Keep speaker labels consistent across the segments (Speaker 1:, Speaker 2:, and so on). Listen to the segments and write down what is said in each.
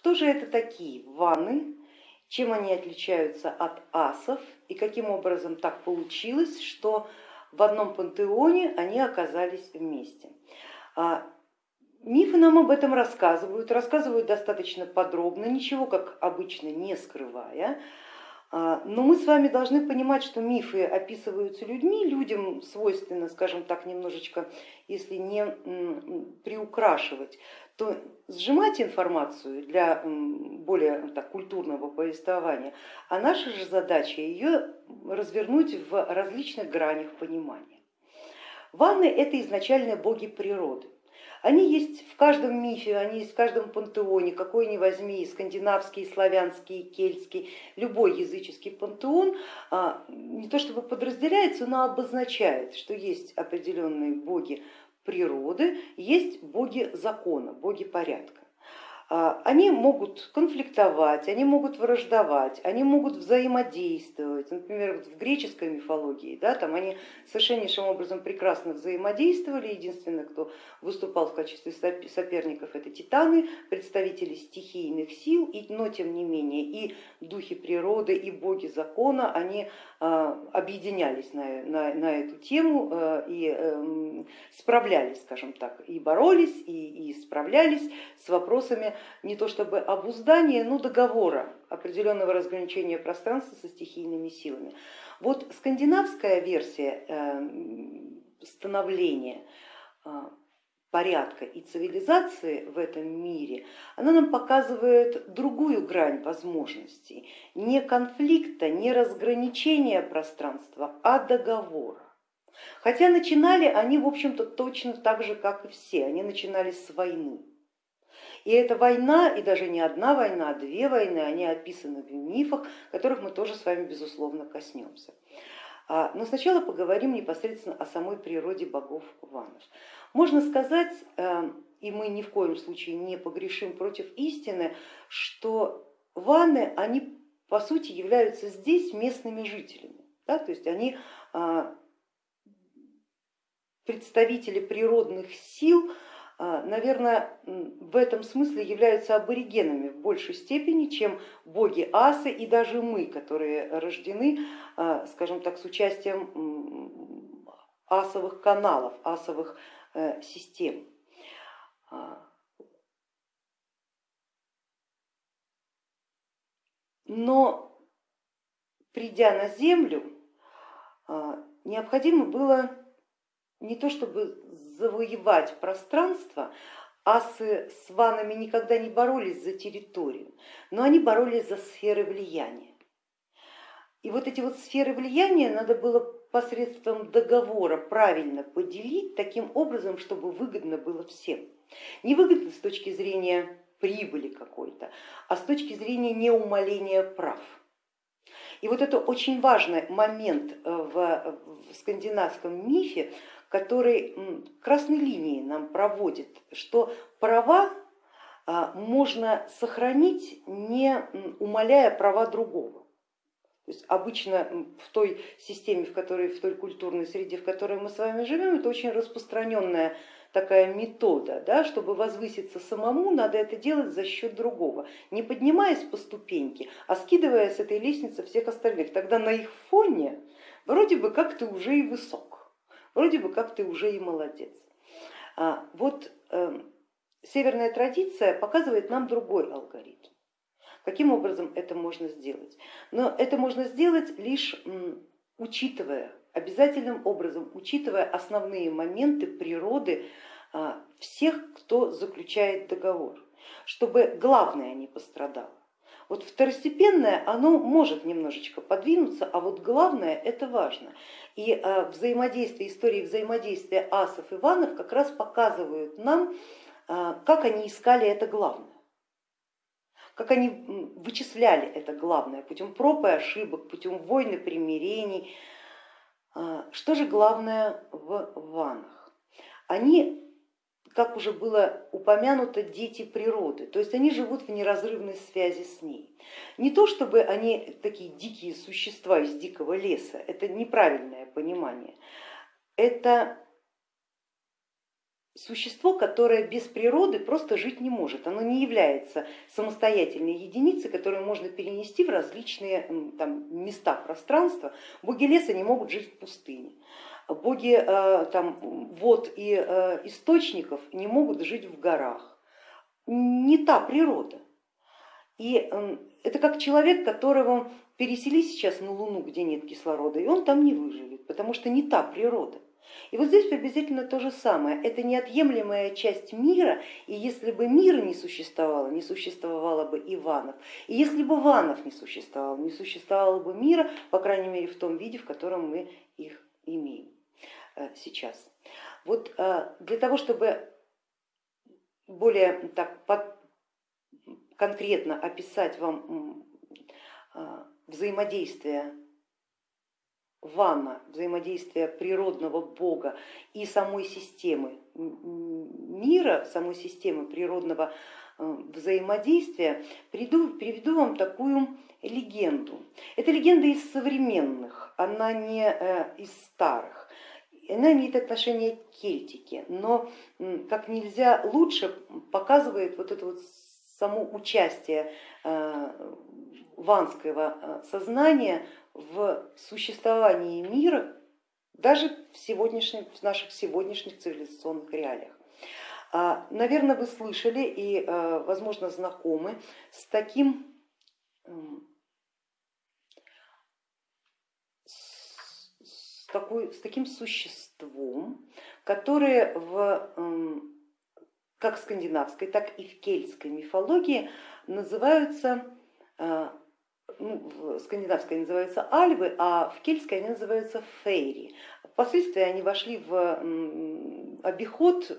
Speaker 1: Кто же это такие ванны, чем они отличаются от асов и каким образом так получилось, что в одном пантеоне они оказались вместе. А, мифы нам об этом рассказывают, рассказывают достаточно подробно, ничего как обычно не скрывая. А, но мы с вами должны понимать, что мифы описываются людьми, людям свойственно, скажем так, немножечко, если не приукрашивать, то сжимать информацию для более так, культурного повествования, а наша же задача ее развернуть в различных гранях понимания. Ванны это изначально боги природы. Они есть в каждом мифе, они есть в каждом пантеоне, какой ни возьми, скандинавский, славянский, кельтский, любой языческий пантеон а, не то чтобы подразделяется, но обозначает, что есть определенные боги природы, есть боги закона, боги порядка. А, они могут конфликтовать, они могут враждовать, они могут взаимодействовать. Например, в греческой мифологии да, там они совершеннейшим образом прекрасно взаимодействовали. Единственное, кто выступал в качестве соперников, это титаны, представители стихийных сил, но тем не менее и духи природы, и боги закона, они а, объединялись на, на, на эту тему а, и эм, справлялись, скажем так, и боролись, и, и справлялись с вопросами не то чтобы обуздания, но договора, определенного разграничения пространства со стихийными силами. Вот скандинавская версия э, становления э, порядка и цивилизации в этом мире, она нам показывает другую грань возможностей, не конфликта, не разграничения пространства, а договора. Хотя начинали они, в общем-то, точно так же, как и все, они начинали с войны. И эта война, и даже не одна война, а две войны, они описаны в мифах, которых мы тоже с вами безусловно коснемся. А, но сначала поговорим непосредственно о самой природе богов ванов. Можно сказать, э, и мы ни в коем случае не погрешим против истины, что ваны, они по сути являются здесь местными жителями. Да? То есть они а, представители природных сил, наверное, в этом смысле являются аборигенами в большей степени, чем боги асы и даже мы, которые рождены, а, скажем так, с участием асовых каналов, асовых э, систем. А. Но придя на землю, необходимо было не то чтобы завоевать пространство, асы с ванами никогда не боролись за территорию, но они боролись за сферы влияния. И вот эти вот сферы влияния надо было посредством договора правильно поделить таким образом, чтобы выгодно было всем. Не выгодно с точки зрения прибыли какой-то, а с точки зрения неумоления прав. И вот это очень важный момент в, в скандинавском мифе, который красной линией нам проводит, что права а, можно сохранить, не умаляя права другого. То есть обычно в той системе, в которой, в той культурной среде, в которой мы с вами живем, это очень распространенная такая метода, да, чтобы возвыситься самому, надо это делать за счет другого, не поднимаясь по ступеньке, а скидывая с этой лестницы всех остальных. Тогда на их фоне вроде бы как ты уже и высок вроде бы как ты уже и молодец. А вот э, северная традиция показывает нам другой алгоритм. Каким образом это можно сделать? Но это можно сделать лишь учитывая, обязательным образом, учитывая основные моменты природы а, всех, кто заключает договор, чтобы главное не пострадало. Вот второстепенное, оно может немножечко подвинуться, а вот главное это важно. И э, взаимодействие, истории взаимодействия асов и ванов как раз показывают нам, э, как они искали это главное как они вычисляли это главное путем проб и ошибок, путем войны, примирений. Э, что же главное в ванах? Они как уже было упомянуто, дети природы, то есть они живут в неразрывной связи с ней. Не то чтобы они такие дикие существа из дикого леса, это неправильное понимание, это существо, которое без природы просто жить не может. Оно не является самостоятельной единицей, которую можно перенести в различные там, места пространства. Боги леса не могут жить в пустыне. Боги э, там, вод и э, источников не могут жить в горах. Не та природа. И это как человек, которого пересели сейчас на Луну, где нет кислорода, и он там не выживет, потому что не та природа. И вот здесь приблизительно то же самое. Это неотъемлемая часть мира, и если бы мира не существовало, не существовало бы Иванов. И если бы Иванов не существовал, не существовало бы мира, по крайней мере в том виде, в котором мы их имеем сейчас. Вот э, для того, чтобы более так конкретно описать вам э, взаимодействие ванна, взаимодействие природного бога и самой системы мира, самой системы природного э, взаимодействия, приведу, приведу вам такую легенду. Это легенда из современных, она не э, из старых. Она имеет отношение к кельтике, но как нельзя лучше показывает вот это вот само участие э, ванского сознания в существовании мира даже в, сегодняшних, в наших сегодняшних цивилизационных реалиях. А, Наверное, вы слышали и, а, возможно, знакомы с таким с, такой, с таким существом, которое в, как в скандинавской, так и в кельтской мифологии называются а, ну, в скандинавской называются альвы, а в кельтской они называются фейри. Впоследствии они вошли в обиход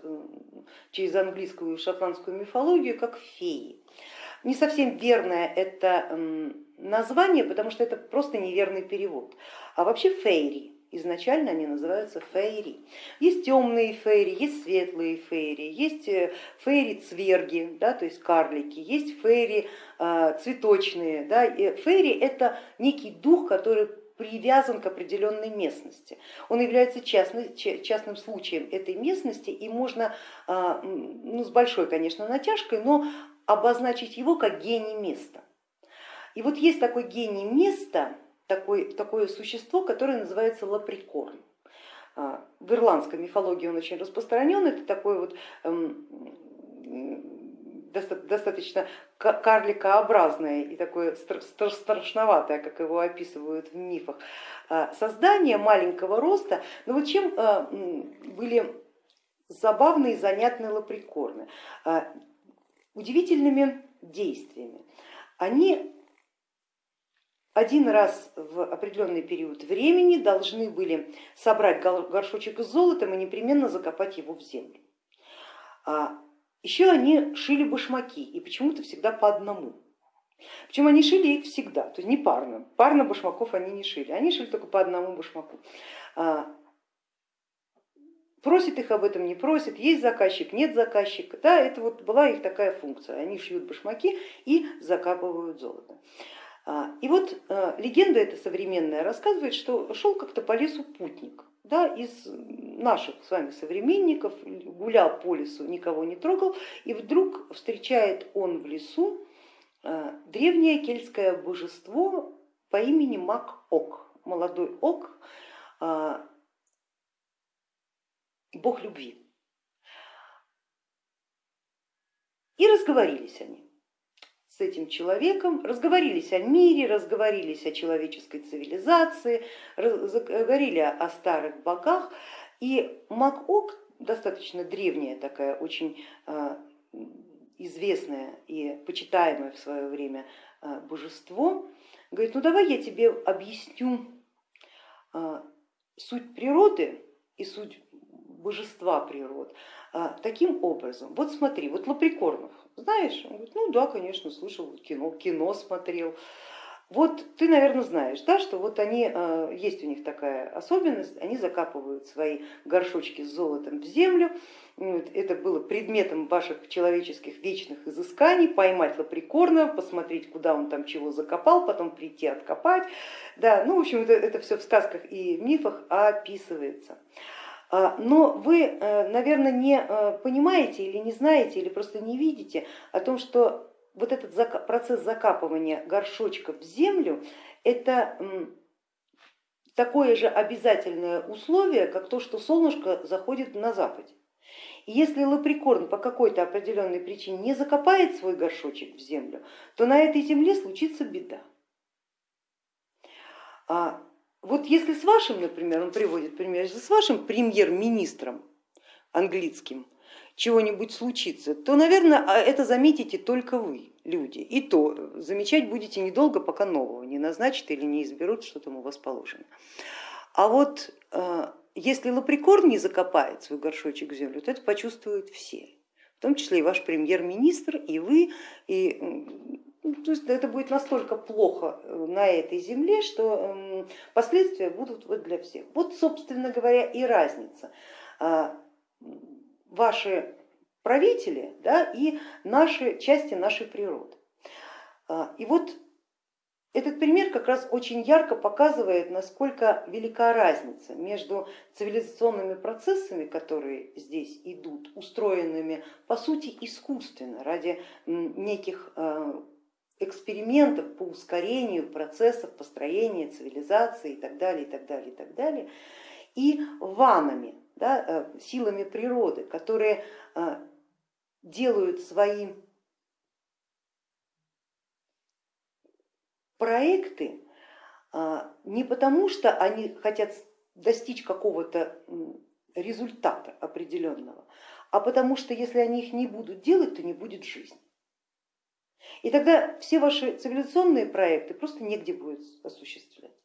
Speaker 1: через английскую и шотландскую мифологию как феи. Не совсем верное это название, потому что это просто неверный перевод. А вообще фейри изначально они называются фейри. Есть темные фейри, есть светлые фейри, есть э, фейри-цверги, да, то есть карлики, есть фейри э, цветочные. Да. Фейри это некий дух, который привязан к определенной местности. Он является частным, частным случаем этой местности и можно э, ну, с большой, конечно, натяжкой, но обозначить его как гений места. И вот есть такой гений места, такой, такое существо, которое называется лаприкорн. А, в ирландской мифологии он очень распространен, это такой вот эм, достаточно карликообразное и такое страшноватое, как его описывают в мифах, а, создание маленького роста. Но вот чем а, были забавные и занятные лаприкорны? Удивительными действиями. Они один раз в определенный период времени должны были собрать горшочек с золотом и непременно закопать его в землю. А еще они шили башмаки и почему-то всегда по одному. Причем они шили их всегда, то есть не парно. Парно башмаков они не шили, они шили только по одному башмаку. А, просит их об этом, не просит, есть заказчик, нет заказчика. Да, это вот была их такая функция. Они шьют башмаки и закапывают золото. А, и вот а, легенда эта современная рассказывает, что шел как-то по лесу путник да, из наших с вами современников, гулял по лесу, никого не трогал, и вдруг встречает он в лесу а, древнее кельтское божество по имени Мак-Ок, молодой Ок, бог любви. И разговорились они с этим человеком, разговорились о мире, разговорились о человеческой цивилизации, разговорили о старых богах. И Макок, достаточно древняя такая, очень а, известное и почитаемое в свое время а, божество, говорит, ну давай я тебе объясню а, суть природы и суть божества природ таким образом. Вот смотри, вот Лаприкорнов, знаешь? Он говорит, ну да, конечно, слышал, кино, кино смотрел. Вот ты, наверное, знаешь, да, что вот они, э, есть у них такая особенность, они закапывают свои горшочки с золотом в землю, это было предметом ваших человеческих вечных изысканий, поймать лаприкорна, посмотреть, куда он там чего закопал, потом прийти откопать. Да, ну, в общем, это, это все в сказках и мифах описывается. А, но вы, э, наверное, не э, понимаете или не знаете, или просто не видите о том, что вот этот процесс закапывания горшочка в землю, это такое же обязательное условие, как то, что солнышко заходит на западе. И если лаприкорн по какой-то определенной причине не закопает свой горшочек в землю, то на этой земле случится беда. Вот если с вашим, например, он приводит пример, если с вашим премьер-министром английским чего-нибудь случится, то, наверное, а это заметите только вы, люди. И то замечать будете недолго, пока нового не назначат или не изберут, что там у вас положено. А вот э, если лаприкорн не закопает свой горшочек в землю, то это почувствуют все, в том числе и ваш премьер-министр, и вы, и то есть это будет настолько плохо э, на этой земле, что последствия будут вот для всех. Вот, собственно говоря, и разница. А, ваши правители да, и наши части нашей природы. А, и вот этот пример как раз очень ярко показывает, насколько велика разница между цивилизационными процессами, которые здесь идут, устроенными по сути искусственно, ради неких а, экспериментов по ускорению процессов построения цивилизации и так далее, и так далее, и так далее, и ванами, да, э, силами природы, которые э, делают свои проекты э, не потому, что они хотят достичь какого-то результата определенного, а потому что если они их не будут делать, то не будет жизни. И тогда все ваши цивилизационные проекты просто негде будет осуществлять.